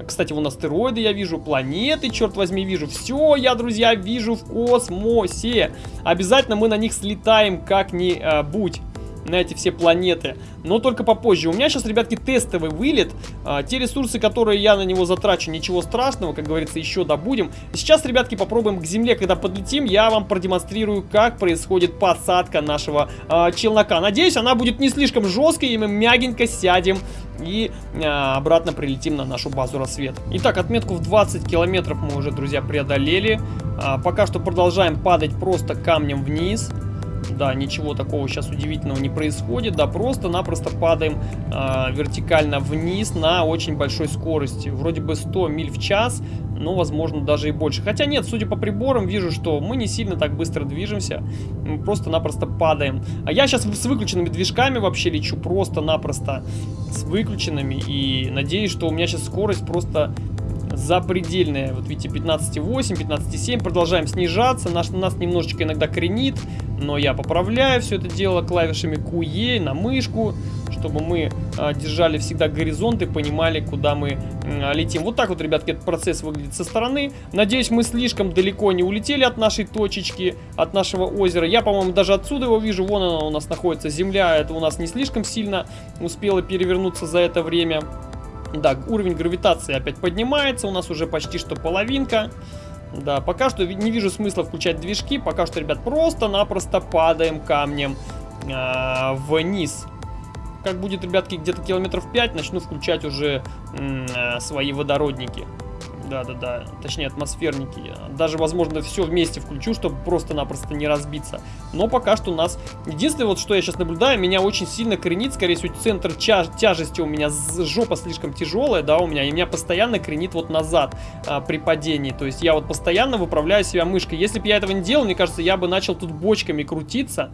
Кстати, вон астероиды я вижу, планеты, черт возьми, вижу. Все я, друзья, вижу в космосе. Обязательно мы на них слетаем как-нибудь. На эти все планеты. Но только попозже. У меня сейчас, ребятки, тестовый вылет. А, те ресурсы, которые я на него затрачу, ничего страшного, как говорится, еще добудем. Сейчас, ребятки, попробуем к Земле, когда подлетим, я вам продемонстрирую, как происходит посадка нашего а, челнока. Надеюсь, она будет не слишком жесткой, и мы мягенько сядем и а, обратно прилетим на нашу базу рассвет. Итак, отметку в 20 километров мы уже, друзья, преодолели. А, пока что продолжаем падать просто камнем вниз. Да, ничего такого сейчас удивительного не происходит. Да, просто-напросто падаем э, вертикально вниз на очень большой скорости. Вроде бы 100 миль в час, но, возможно, даже и больше. Хотя нет, судя по приборам, вижу, что мы не сильно так быстро движемся. Мы просто-напросто падаем. А я сейчас с выключенными движками вообще лечу просто-напросто с выключенными. И надеюсь, что у меня сейчас скорость просто запредельная. Вот видите, 15,8, 15,7. Продолжаем снижаться. Наш, нас немножечко иногда кренит. Но я поправляю все это дело клавишами QE на мышку, чтобы мы а, держали всегда горизонт и понимали, куда мы а, летим. Вот так вот, ребятки, этот процесс выглядит со стороны. Надеюсь, мы слишком далеко не улетели от нашей точечки, от нашего озера. Я, по-моему, даже отсюда его вижу. Вон она у нас находится, земля. Это у нас не слишком сильно успела перевернуться за это время. Да, уровень гравитации опять поднимается, у нас уже почти что половинка. Да, пока что не вижу смысла включать движки, пока что, ребят, просто-напросто падаем камнем э, вниз. Как будет, ребятки, где-то километров 5, начну включать уже э, свои водородники. Да-да-да, точнее атмосферники. Даже, возможно, все вместе включу, чтобы просто-напросто не разбиться. Но пока что у нас... Единственное, вот что я сейчас наблюдаю, меня очень сильно кренит, скорее всего, центр тяж... тяжести у меня, жопа слишком тяжелая, да, у меня, и меня постоянно кренит вот назад а, при падении. То есть я вот постоянно выправляю себя мышкой. Если бы я этого не делал, мне кажется, я бы начал тут бочками крутиться.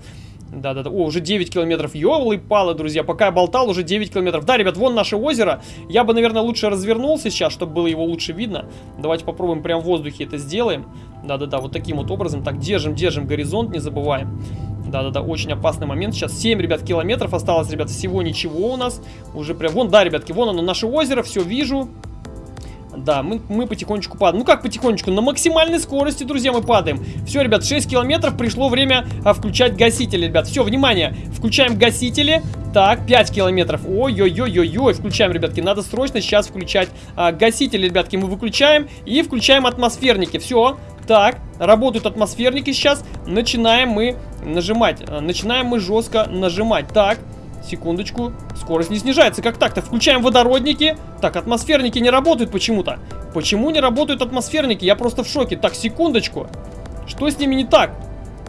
Да-да-да. О, уже 9 километров. Ёлы палы, друзья. Пока я болтал, уже 9 километров. Да, ребят, вон наше озеро. Я бы, наверное, лучше развернулся сейчас, чтобы было его лучше видно. Давайте попробуем прямо в воздухе это сделаем. Да-да-да, вот таким вот образом. Так, держим, держим горизонт, не забываем. Да-да-да, очень опасный момент. Сейчас 7, ребят, километров осталось, ребят, всего ничего у нас. Уже прям... Вон, да, ребятки, вон оно, наше озеро, все вижу. Да, мы, мы потихонечку падаем. Ну как потихонечку? На максимальной скорости, друзья, мы падаем. Все, ребят, 6 километров. Пришло время а, включать гасители, ребят. Все, внимание. Включаем гасители. Так, 5 километров. Ой-ой-ой-ой-ой. Включаем, ребятки. Надо срочно сейчас включать а, гасители, ребятки. Мы выключаем и включаем атмосферники. Все. Так, работают атмосферники сейчас. Начинаем мы нажимать. Начинаем мы жестко нажимать. Так, Секундочку. Скорость не снижается. Как так-то? Включаем водородники. Так, атмосферники не работают почему-то. Почему не работают атмосферники? Я просто в шоке. Так, секундочку. Что с ними не так?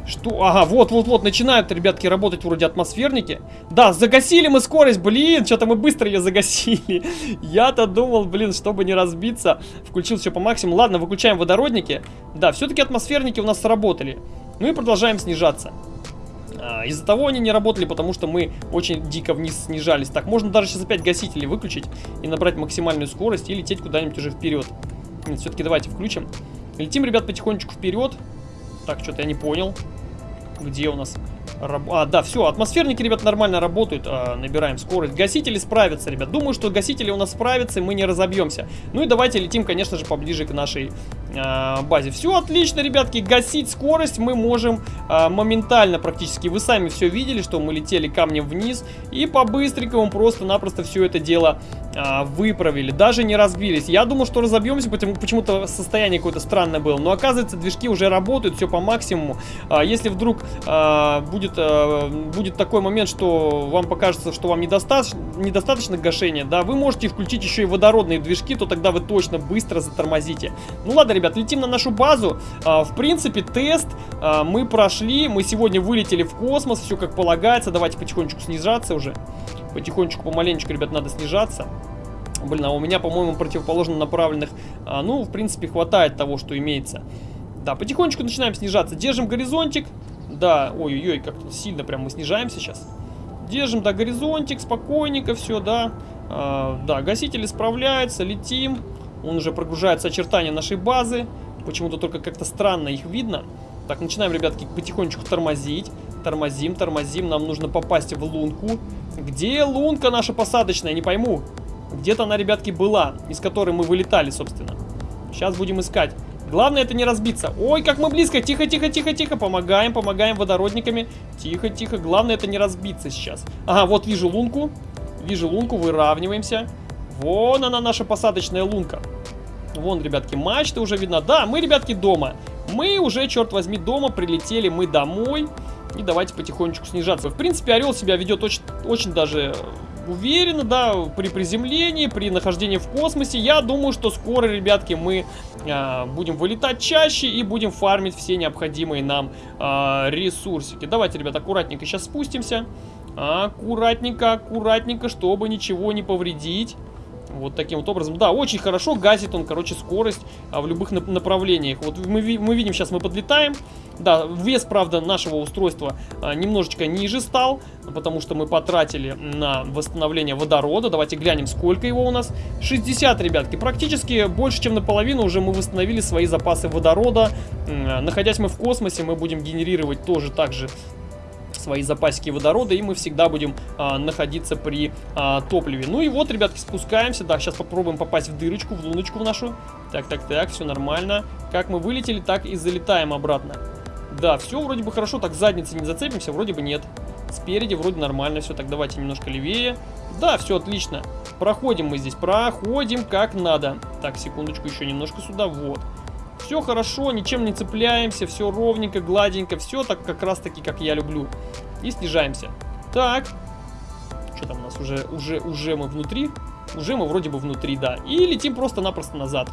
Что? Ага, вот-вот-вот, начинают, ребятки, работать вроде атмосферники. Да, загасили мы скорость, блин, что-то мы быстро ее загасили. <laughs> Я-то думал, блин, чтобы не разбиться, включил все по максимуму. Ладно, выключаем водородники. Да, все-таки атмосферники у нас сработали. Ну и продолжаем снижаться. А, из-за того они не работали, потому что мы очень дико вниз снижались. Так, можно даже сейчас опять гасители выключить и набрать максимальную скорость и лететь куда-нибудь уже вперед. Нет, все-таки давайте включим. Летим, ребят, потихонечку вперед. Так, что-то я не понял. Где у нас... А, да, все, атмосферники, ребят, нормально работают, а, набираем скорость. Гасители справятся, ребят. Думаю, что гасители у нас справятся, и мы не разобьемся. Ну и давайте летим, конечно же, поближе к нашей а, базе. Все отлично, ребятки, гасить скорость мы можем а, моментально практически. Вы сами все видели, что мы летели камнем вниз, и по-быстренькому просто-напросто все это дело а, выправили. Даже не разбились. Я думал, что разобьемся, потому почему-то состояние какое-то странное было. Но оказывается, движки уже работают, все по максимуму. А, если вдруг а, будет э, будет такой момент, что вам покажется, что вам недостаточно, недостаточно гашения, да, вы можете включить еще и водородные движки, то тогда вы точно быстро затормозите. Ну ладно, ребят, летим на нашу базу. Э, в принципе, тест э, мы прошли, мы сегодня вылетели в космос, все как полагается. Давайте потихонечку снижаться уже. Потихонечку, помаленечку, ребят, надо снижаться. Блин, а у меня, по-моему, противоположно направленных, а, ну, в принципе, хватает того, что имеется. Да, потихонечку начинаем снижаться. Держим горизонтик. Да, ой-ой-ой, как-то сильно прям мы снижаем сейчас. Держим, да, горизонтик, спокойненько все, да. А, да, гасители справляются, летим. Он уже прогружается очертания нашей базы. Почему-то только как-то странно их видно. Так, начинаем, ребятки, потихонечку тормозить. Тормозим, тормозим. Нам нужно попасть в лунку. Где лунка наша посадочная? Не пойму. Где-то она, ребятки, была, из которой мы вылетали, собственно. Сейчас будем искать. Главное это не разбиться. Ой, как мы близко. Тихо, тихо, тихо, тихо. Помогаем, помогаем водородниками. Тихо, тихо. Главное это не разбиться сейчас. Ага, вот вижу лунку. Вижу лунку, выравниваемся. Вон она, наша посадочная лунка. Вон, ребятки, мачта уже видно. Да, мы, ребятки, дома. Мы уже, черт возьми, дома. Прилетели мы домой. И давайте потихонечку снижаться. В принципе, Орел себя ведет очень, очень даже уверенно, да, при приземлении, при нахождении в космосе. Я думаю, что скоро, ребятки, мы э, будем вылетать чаще и будем фармить все необходимые нам э, ресурсики. Давайте, ребят, аккуратненько сейчас спустимся. Аккуратненько, аккуратненько, чтобы ничего не повредить. Вот таким вот образом. Да, очень хорошо гасит он, короче, скорость а, в любых направлениях. Вот мы, мы видим, сейчас мы подлетаем. Да, вес, правда, нашего устройства а, немножечко ниже стал, потому что мы потратили на восстановление водорода. Давайте глянем, сколько его у нас. 60, ребятки. Практически больше, чем наполовину уже мы восстановили свои запасы водорода. Находясь мы в космосе, мы будем генерировать тоже так же свои запасики водорода, и мы всегда будем а, находиться при а, топливе. Ну и вот, ребятки, спускаемся. Да, сейчас попробуем попасть в дырочку, в луночку в нашу. Так, так, так, все нормально. Как мы вылетели, так и залетаем обратно. Да, все вроде бы хорошо, так задницы не зацепимся, вроде бы нет. Спереди вроде нормально все, так давайте немножко левее. Да, все отлично. Проходим мы здесь, проходим как надо. Так, секундочку, еще немножко сюда, вот. Все хорошо, ничем не цепляемся, все ровненько, гладенько, все так как раз таки, как я люблю. И снижаемся. Так. Что там у нас уже, уже, уже мы внутри? Уже мы вроде бы внутри, да. И летим просто-напросто назад.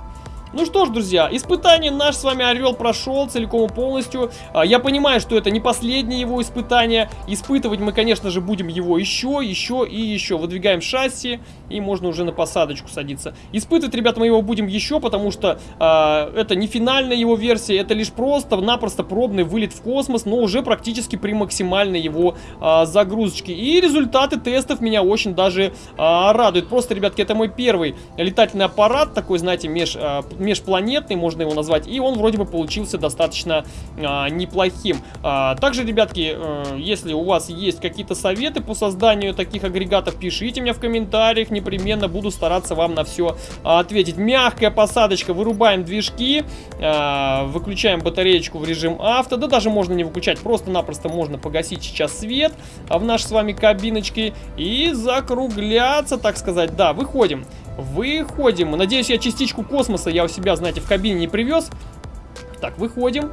Ну что ж, друзья, испытание наш с вами Орел прошел целиком и полностью. А, я понимаю, что это не последнее его испытание. Испытывать мы, конечно же, будем его еще, еще и еще. Выдвигаем шасси, и можно уже на посадочку садиться. Испытывать, ребята, мы его будем еще, потому что э, это не финальная его версия, это лишь просто-напросто пробный вылет в космос, но уже практически при максимальной его э, загрузочке. И результаты тестов меня очень даже э, радуют. Просто, ребятки, это мой первый летательный аппарат, такой, знаете, меж... Э, межпланетный, можно его назвать, и он вроде бы получился достаточно а, неплохим. А, также, ребятки, а, если у вас есть какие-то советы по созданию таких агрегатов, пишите мне в комментариях, непременно буду стараться вам на все ответить. Мягкая посадочка, вырубаем движки, а, выключаем батареечку в режим авто, да даже можно не выключать, просто-напросто можно погасить сейчас свет в нашей с вами кабиночке и закругляться, так сказать, да, выходим. Выходим. Надеюсь, я частичку космоса я у себя, знаете, в кабине не привез. Так, выходим.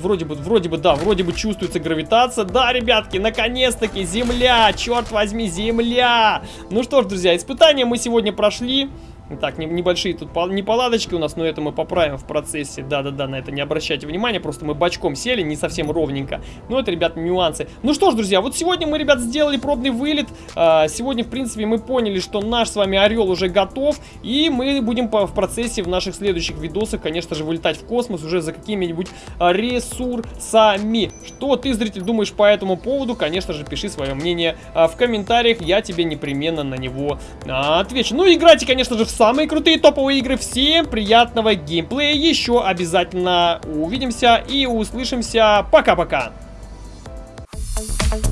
Вроде бы, вроде бы, да, вроде бы чувствуется гравитация. Да, ребятки, наконец-таки Земля, черт возьми, Земля. Ну что ж, друзья, испытания мы сегодня прошли. Так, небольшие тут неполадочки у нас, но это мы поправим в процессе. Да-да-да, на это не обращайте внимания, просто мы бочком сели, не совсем ровненько. Но это, ребят, нюансы. Ну что ж, друзья, вот сегодня мы, ребят, сделали пробный вылет. А, сегодня, в принципе, мы поняли, что наш с вами Орел уже готов. И мы будем в процессе в наших следующих видосах, конечно же, вылетать в космос уже за какими-нибудь а, ресурсами. Что ты, зритель, думаешь по этому поводу? Конечно же, пиши свое мнение а, в комментариях, я тебе непременно на него отвечу. Ну, играйте, конечно же, в самые крутые топовые игры. Всем приятного геймплея. Еще обязательно увидимся и услышимся. Пока-пока. Thank -пока. you.